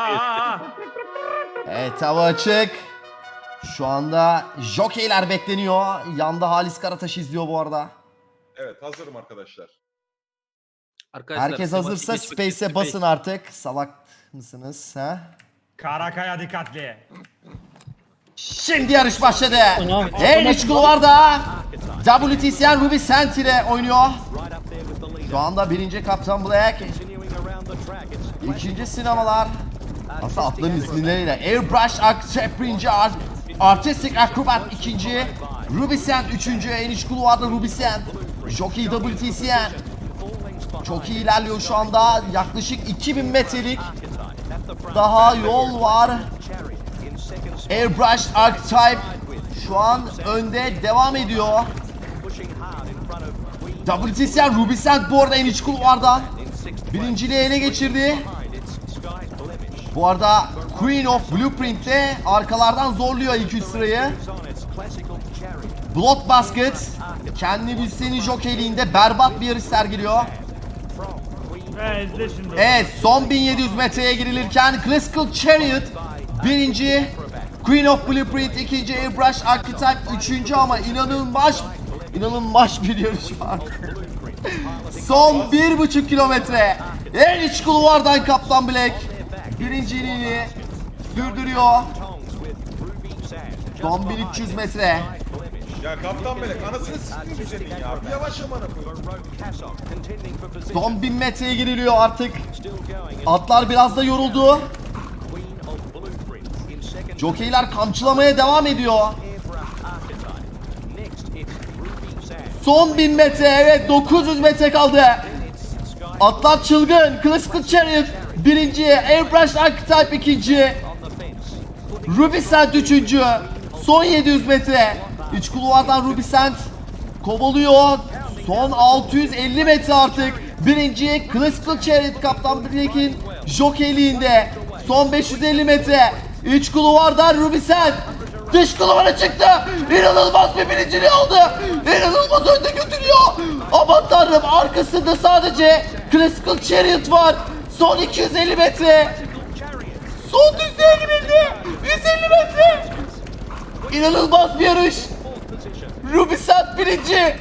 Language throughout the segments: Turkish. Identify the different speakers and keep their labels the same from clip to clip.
Speaker 1: Evet hava açık. Şu anda jokeyler bekleniyor. Yanda Halis Karataş izliyor bu arada.
Speaker 2: Evet hazırım arkadaşlar.
Speaker 3: Arkadaşlar,
Speaker 1: Herkes hazırsa Space'e basın artık. Salak mısınız ha?
Speaker 4: Karakaya dikkatli.
Speaker 1: Şimdi yarış başladı. En iç kulvarda WTCN Ruby Sent ile oynuyor. Şu anda birinci Kaptan Black. İkinci sinemalar. Aslında atların isimleriyle. Airbrush Accept birinci Art. Artistic Acrobat ikinci. Ruby Sent üçüncü. En iç kulvarda Ruby Sent. Jockey WTCN. Çok iyi ilerliyor şu anda. Yaklaşık 2000 metrelik daha yol var. Airbrush Archetype şu an önde devam ediyor. WTCR Rubicent bu arada en iç kulvarda. Birinciliği ele geçirdi. Bu arada Queen of Blueprint de arkalardan zorluyor ilk üç sırayı. Blood Basket kendi bilseni jokeyliğinde berbat bir yarış sergiliyor. Evet son 1700 metreye girilirken Classical Chariot birinci Queen of Blueprint ikinci Airbrush Archetype üçüncü ama inanılmaz inanılmaz bir yarış var. son bir buçuk kilometre en iç kulvardan Kaptan Black birinciliğini sürdürüyor. Son 1300 metre.
Speaker 2: Ya kaptan melek anasını siktim senin ya. Bir yavaş koyayım.
Speaker 1: Son 1000 metreye giriliyor artık. Atlar biraz da yoruldu. Jokeyler kamçılamaya devam ediyor. Son 1000 metre evet 900 metre kaldı. Atlar çılgın. Classical Chariot birinci. Airbrush Archetype ikinci. Ruby Sand üçüncü. Son 700 metre. İç kulvardan Ruby Sand kovalıyor. Son 650 metre artık. Birinci Classical Chariot Kaptan Blake'in jokeyliğinde. Son 550 metre. İç kulvardan Ruby Sand. Dış kulvara çıktı. İnanılmaz bir birinciliği aldı. İnanılmaz önde götürüyor. Aman tanrım arkasında sadece Classical Chariot var. Son 250 metre. Son düzlüğe girildi. 150 metre. İnanılmaz bir yarış. Ruby Sand birinci.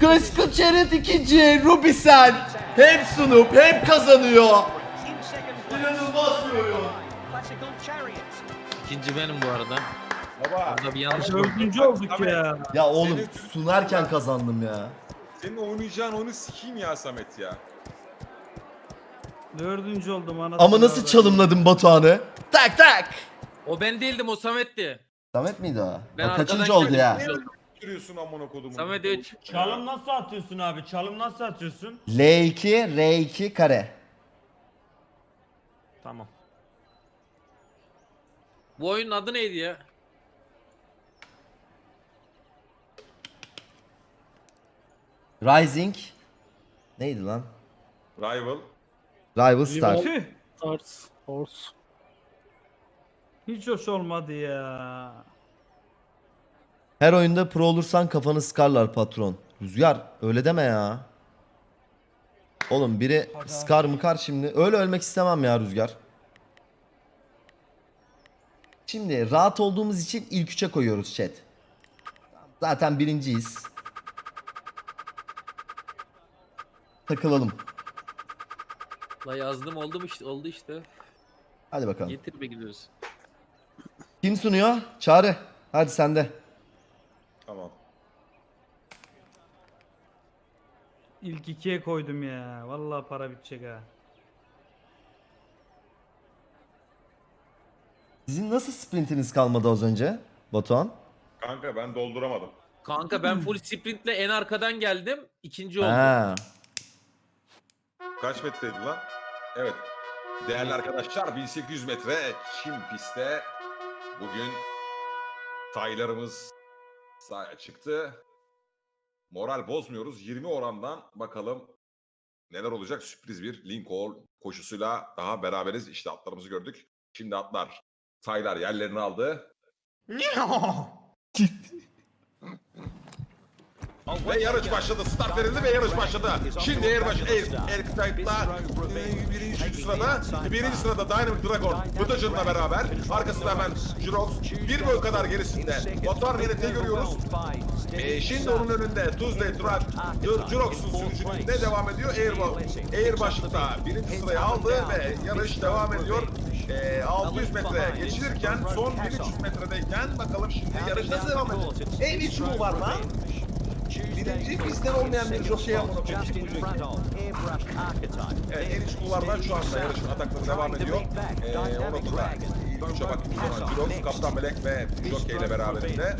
Speaker 1: Classical Chariot ikinci. Ruby Sand hem sunup hem kazanıyor. İnanılmaz bir oyun.
Speaker 3: İkinci benim bu arada.
Speaker 2: Baba
Speaker 3: Burada bir yanlış.
Speaker 4: Dördüncü olduk ya.
Speaker 1: Ya oğlum sunarken kazandım ya.
Speaker 2: Senin oynayacağın oyunu sikeyim ya Samet ya.
Speaker 4: Dördüncü oldum anasını.
Speaker 1: Ama nasıl
Speaker 4: avradım.
Speaker 1: çalımladım Batuhan'ı? Tak tak.
Speaker 3: O ben değildim o Samet'ti.
Speaker 1: Samet miydi o?
Speaker 3: Ben
Speaker 1: o kaçıncı oldu ya?
Speaker 2: Sürüyorsun amına kodumun.
Speaker 3: Samet 3.
Speaker 4: Çalım nasıl atıyorsun abi? Çalım nasıl atıyorsun?
Speaker 1: L2, R2 kare.
Speaker 4: Tamam.
Speaker 3: Bu oyunun adı neydi ya?
Speaker 1: Rising. Neydi lan?
Speaker 2: Rival.
Speaker 1: Rival Star.
Speaker 4: Tüh.
Speaker 5: Stars, Horse.
Speaker 4: Hiç hoş olmadı ya.
Speaker 1: Her oyunda pro olursan kafanı sıkarlar patron. Rüzgar öyle deme ya. Oğlum biri sıkar mıkar şimdi. Öyle ölmek istemem ya Rüzgar. Şimdi rahat olduğumuz için ilk üçe koyuyoruz chat. Zaten birinciyiz. Takılalım.
Speaker 3: La yazdım oldu mu işte oldu işte.
Speaker 1: Hadi bakalım.
Speaker 3: Getir be gidiyoruz.
Speaker 1: Kim sunuyor? Çağrı. Hadi sende.
Speaker 2: Tamam.
Speaker 4: İlk ikiye koydum ya. Vallahi para bitecek ha.
Speaker 1: Sizin nasıl sprintiniz kalmadı az önce? Batuhan?
Speaker 2: Kanka ben dolduramadım.
Speaker 3: Kanka ben full sprintle en arkadan geldim. ikinci oldum.
Speaker 1: Ha.
Speaker 2: Kaç metreydi lan? Evet. Değerli arkadaşlar 1800 metre Çim pistte bugün taylarımız sahaya çıktı. Moral bozmuyoruz. 20 orandan bakalım neler olacak. Sürpriz bir Lincoln koşusuyla daha beraberiz. İşte atlarımızı gördük. Şimdi atlar. Taylar yerlerini aldı. Ve yarış başladı. Start verildi ve yarış başladı. Şimdi Air, Aircraft'la e, birinci sırada. Birinci sırada Dynamic Dragon Mutagen'la beraber. Arkasında hemen Jurox. Bir boy kadar gerisinde. Batuhan Venet'i görüyoruz. E, şimdi onun önünde Tuesday Truck Jurox'un sürücülüğünde devam ediyor. Airbaş, Airbaş'ta birinci sırayı aldı ve yarış devam ediyor. E, 600 metre geçilirken son 1300 metredeyken bakalım şimdi yarış nasıl devam edecek? En iç var lan? Birinci bizden olmayan bir çok şey yapmadı. Evet, en iç kulvardan şu anda yarışın atakları devam ediyor. Ee, o noktada üçe baktığımız zaman Jirox, Kaptan Melek ve Jockey ile beraberinde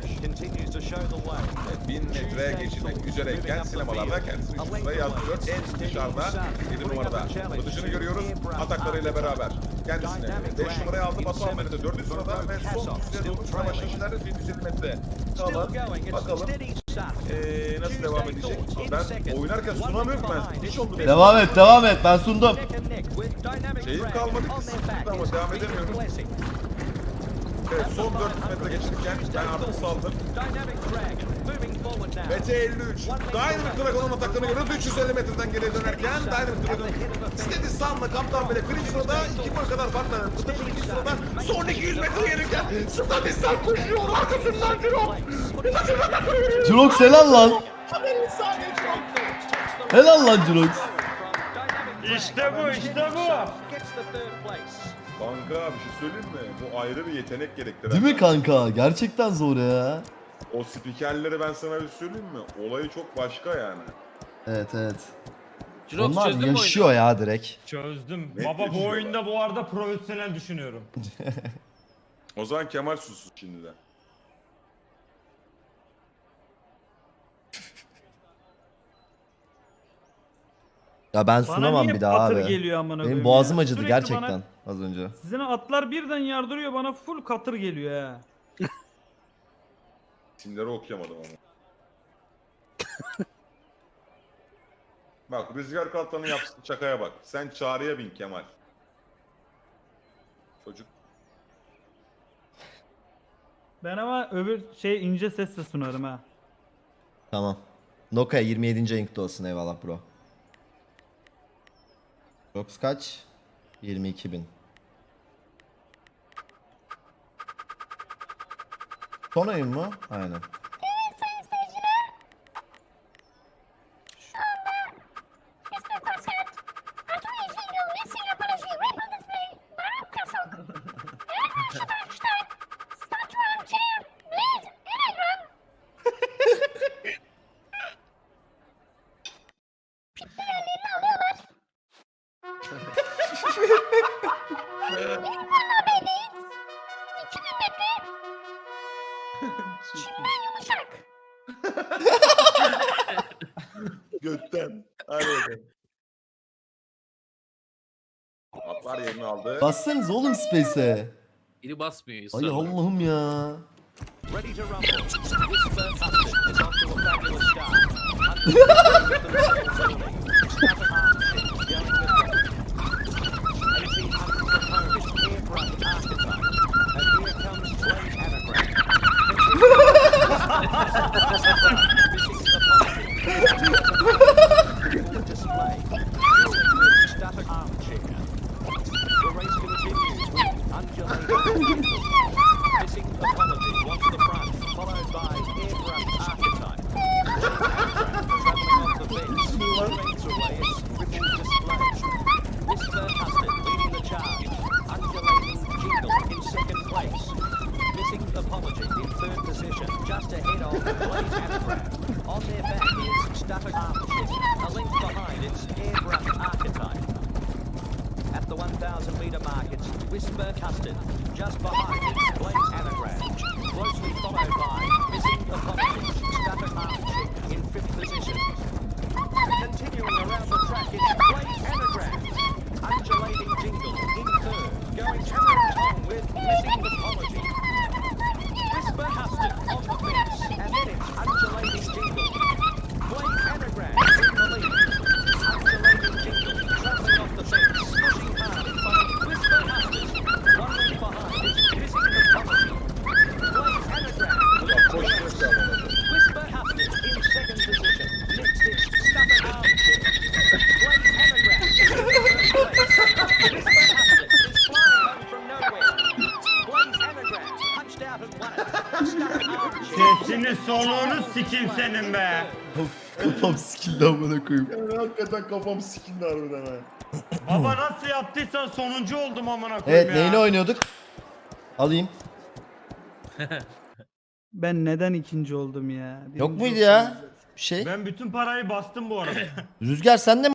Speaker 2: evet, 1000 metre geçilmek üzereyken sinemalarda kendisini sıraya yazdırıyor. En dışarıda 7 numarada Bıdışını görüyoruz. Ataklarıyla beraber. Kendisini 5 numaraya aldı. Batuhan Melek'te 4. sırada ve son düzeye doğru sıra başlamışlar 750 metre. Kalan. Bakalım. ee, nasıl devam edecek? Ben oynarken sunamıyorum ben. Hiç oldu benim.
Speaker 1: Devam et devam et ben sundum.
Speaker 2: Şeyim kalmadı ki sıkıntı ama devam edemiyorum. Evet son 400 metre geçirken ben artık saldım. BT 53. Dynamic Dragon'un ataklarını görüyoruz. 350 metreden geriye dönerken Dynamic Dragon Steady Sun'la Kaptan Bele birinci sırada 2 boy kadar farkla. Kıtacı ikinci sırada son 200 metre gelirken Steady Sun koşuyor arkasından veriyor.
Speaker 1: Jirox helal lan. Helal lan Jirox.
Speaker 5: İşte bu, işte bu.
Speaker 2: Kanka bir şey söyleyeyim mi? Bu ayrı bir yetenek gerektiren.
Speaker 1: Değil mi kanka? Gerçekten zor ya.
Speaker 2: O spikerleri ben sana bir söyleyeyim mi? Olayı çok başka yani.
Speaker 1: Evet evet.
Speaker 3: Jirox
Speaker 1: Onlar
Speaker 3: çözdün mü oyunu?
Speaker 1: yaşıyor ya direkt.
Speaker 5: Çözdüm.
Speaker 2: Net
Speaker 5: Baba bu oyunda bu arada profesyonel düşünüyorum.
Speaker 2: O zaman Kemal sussun şimdi
Speaker 1: Ya ben
Speaker 4: Bana
Speaker 1: sunamam
Speaker 4: niye
Speaker 1: bir daha
Speaker 4: patır
Speaker 1: abi.
Speaker 4: geliyor amına
Speaker 1: Benim
Speaker 4: koyayım
Speaker 1: boğazım
Speaker 4: ya?
Speaker 1: acıdı
Speaker 4: Sürekli
Speaker 1: gerçekten
Speaker 4: Bana,
Speaker 1: az önce.
Speaker 4: sizin atlar birden yardırıyor bana full katır geliyor ha.
Speaker 2: İsimleri okuyamadım ama. bak Rüzgar Kaltan'ın yaptığı şakaya bak. Sen çağrıya bin Kemal. Çocuk
Speaker 4: Ben ama öbür şey ince sesle sunarım ha.
Speaker 1: Tamam. Nokia 27. ayınkta olsun eyvallah bro. Jirox kaç? 22 bin. Son oyun mu? Aynen.
Speaker 2: Götten. Hadi bakalım. Atlar yerini aldı.
Speaker 1: Bassanız oğlum Space'e.
Speaker 3: Biri basmıyor.
Speaker 1: Ay
Speaker 3: ısrarla.
Speaker 1: Allah'ım ya.
Speaker 6: Ready to rumble. Is Static Armchair. A length behind it's airbrush archetype. At the 1,000 metre mark, it's Whisper Custard. Just behind it, Blaze Anagram. Closely followed by Missing Apologies, Stafford Armchick in fifth position. Continuing around the track, it's Blaze
Speaker 5: soluğunu sikeyim senin be.
Speaker 1: Kafam sikildi amına koyayım.
Speaker 2: Yani hakikaten kafam sikindi harbiden ha.
Speaker 5: Baba nasıl yaptıysan sonuncu oldum amına koyayım
Speaker 1: Evet
Speaker 5: ya.
Speaker 1: neyini oynuyorduk? Alayım.
Speaker 4: Ben neden ikinci oldum ya?
Speaker 1: Yok
Speaker 4: Birinci
Speaker 1: muydu ya? Bir şey.
Speaker 5: Ben bütün parayı bastım bu arada.
Speaker 1: Rüzgar sen de mi